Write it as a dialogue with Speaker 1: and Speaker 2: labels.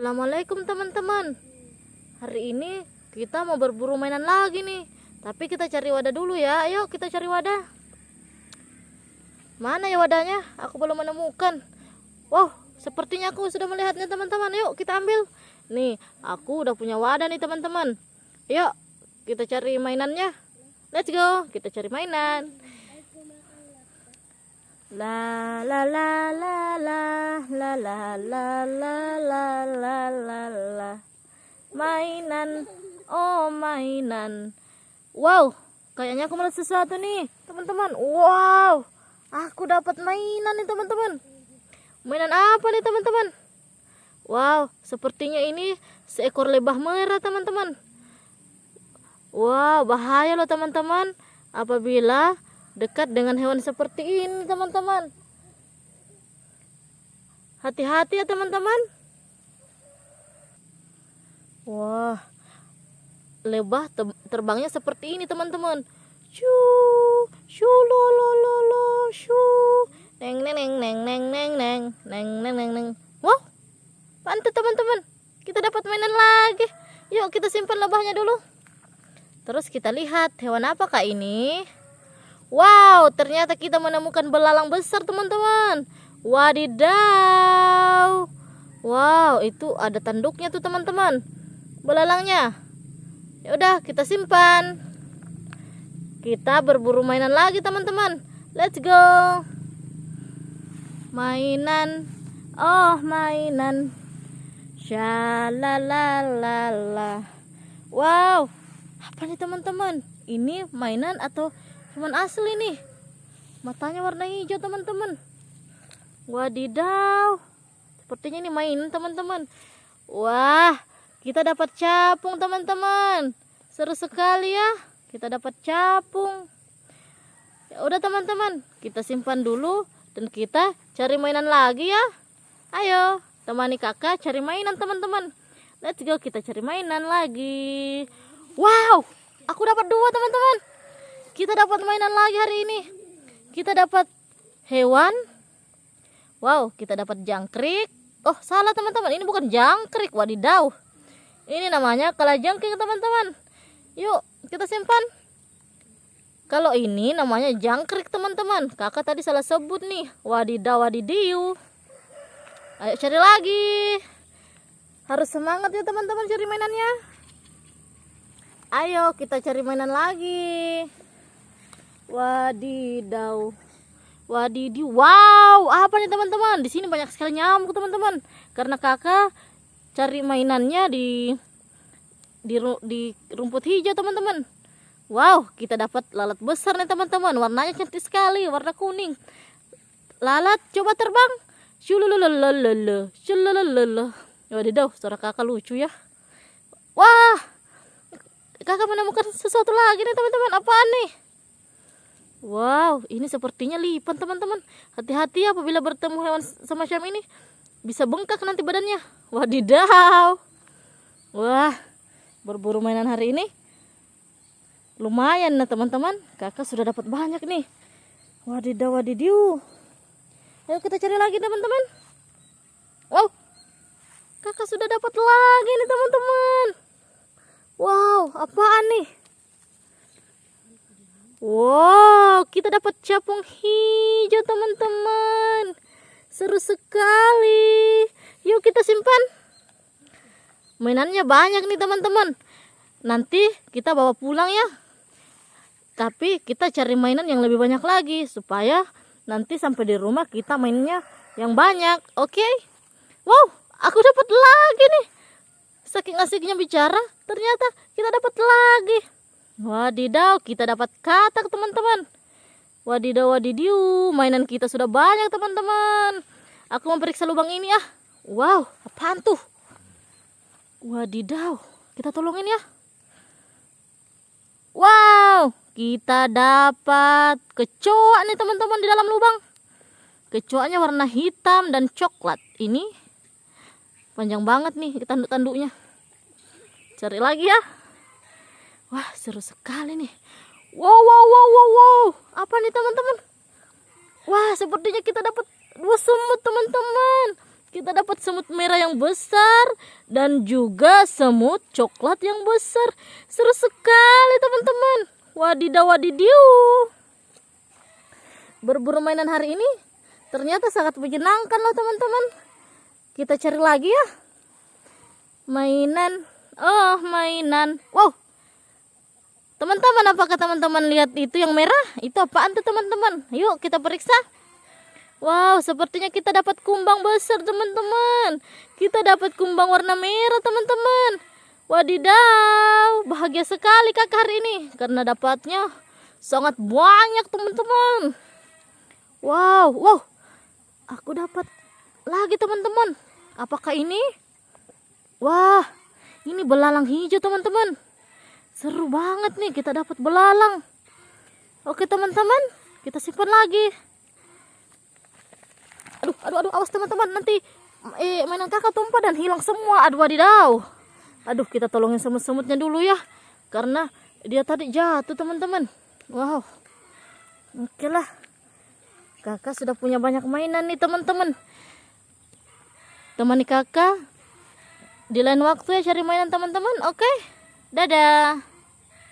Speaker 1: Assalamualaikum teman-teman. Hari ini kita mau berburu mainan lagi nih. Tapi kita cari wadah dulu ya. Ayo kita cari wadah. Mana ya wadahnya? Aku belum menemukan. Wow sepertinya aku sudah melihatnya teman-teman. Yuk kita ambil. Nih aku udah punya wadah nih teman-teman. Yuk kita cari mainannya. Let's go Kita cari mainan La la la la la la la la la la la la la mainan oh mainan wow kayaknya aku melihat sesuatu nih teman-teman wow aku dapat mainan nih teman-teman mainan apa nih teman-teman wow sepertinya ini seekor lebah merah teman-teman wow bahaya loh teman-teman apabila dekat dengan hewan seperti ini teman-teman. Hati-hati ya teman-teman. Wah lebah terbangnya seperti ini teman-teman. Shu shu lo lo lo lo shu. Neng neng neng neng neng neng neng neng neng neng neng. Wow pantai teman-teman. Kita dapat mainan lagi. Yuk kita simpan lebahnya dulu. Terus kita lihat hewan apakah ini Wow, ternyata kita menemukan belalang besar, teman-teman. Wadidaw. Wow, itu ada tanduknya tuh, teman-teman. Belalangnya. Ya udah, kita simpan. Kita berburu mainan lagi, teman-teman. Let's go. Mainan. Oh, mainan. Shalalalala. Wow. Apa nih, teman-teman? Ini mainan atau cuman asli nih. Matanya warna hijau teman-teman. Wadidaw. Sepertinya ini main teman-teman. Wah kita dapat capung teman-teman. Seru sekali ya. Kita dapat capung. Ya udah teman-teman. Kita simpan dulu dan kita cari mainan lagi ya. Ayo temani kakak cari mainan teman-teman. Let's go kita cari mainan lagi. Wow aku dapat dua teman-teman kita dapat mainan lagi hari ini. Kita dapat hewan. Wow kita dapat jangkrik. Oh salah teman-teman. Ini bukan jangkrik wadidaw. Ini namanya kalajengking teman-teman. Yuk kita simpan. Kalau ini namanya jangkrik teman-teman. Kakak tadi salah sebut nih. Wadidaw wadidiu ayo cari lagi. Harus semangat ya teman-teman cari mainannya. Ayo kita cari mainan lagi Wadidaw. Wadidi. Wow, apa nih teman-teman? Di sini banyak sekali nyamuk, teman-teman. Karena kakak cari mainannya di di di rumput hijau, teman-teman. Wow, kita dapat lalat besar nih, teman-teman. Warnanya cantik sekali, warna kuning. Lalat coba terbang. Shululululululu. Shululululu. Wadidaw, suara kakak lucu ya. Wah, kakak menemukan sesuatu lagi nih, teman-teman. Apaan nih? Wow, ini sepertinya lipan teman-teman. Hati-hati apabila bertemu hewan semacam ini. Bisa bengkak nanti badannya. Wadidaw. Wah, berburu mainan hari ini. Lumayan nah teman-teman. Kakak sudah dapat banyak nih. Wadidaw, wadidiu. Ayo kita cari lagi teman-teman. Wow, kakak sudah dapat lagi nih teman-teman. Wow, apaan nih? Wow, kita dapat capung hijau teman-teman. Seru sekali. Yuk kita simpan. Mainannya banyak nih teman-teman. Nanti kita bawa pulang ya. Tapi kita cari mainan yang lebih banyak lagi. Supaya nanti sampai di rumah kita mainnya yang banyak. Oke? Okay? Wow, aku dapat lagi nih. Saking asiknya bicara, ternyata kita dapat lagi. Wadidaw, kita dapat katak teman-teman. Wadidaw, wadidiu, mainan kita sudah banyak teman-teman. Aku memperiksa lubang ini ya. Wow, apaan tuh? Wadidaw, kita tolongin ya. Wow, kita dapat kecoa nih teman-teman di dalam lubang. Kecoanya warna hitam dan coklat. Ini panjang banget nih tanduk-tanduknya. Cari lagi ya. Wah, seru sekali nih. Wow, wow, wow, wow, wow. Apa nih teman-teman? Wah, sepertinya kita dapat dua semut teman-teman. kita dapat semut merah yang besar dan juga semut coklat yang besar. Seru sekali teman-teman. Wadidaw wadidiu. Berburu mainan hari ini ternyata sangat menyenangkan loh teman-teman. Kita cari lagi ya. Mainan. Oh, mainan. Wow. Teman-teman, apakah teman-teman lihat itu yang merah? Itu apaan tuh teman-teman? Yuk kita periksa. Wow, sepertinya kita dapat kumbang besar teman-teman. Kita dapat kumbang warna merah teman-teman. Wadidaw, bahagia sekali kakak hari ini. Karena dapatnya sangat banyak teman-teman. Wow, wow. Aku dapat lagi teman-teman. Apakah ini? Wah, ini belalang hijau teman-teman. Seru banget nih kita dapat belalang. Oke teman-teman, kita simpan lagi. Aduh aduh aduh awas teman-teman nanti eh mainan kakak tumpah dan hilang semua. Aduh wadidaw. Aduh kita tolongin semut-semutnya dulu ya karena dia tadi jatuh teman-teman. Wow. Oke lah. Kakak sudah punya banyak mainan nih teman-teman. Temani kakak di lain waktu ya cari mainan teman-teman. Oke dadah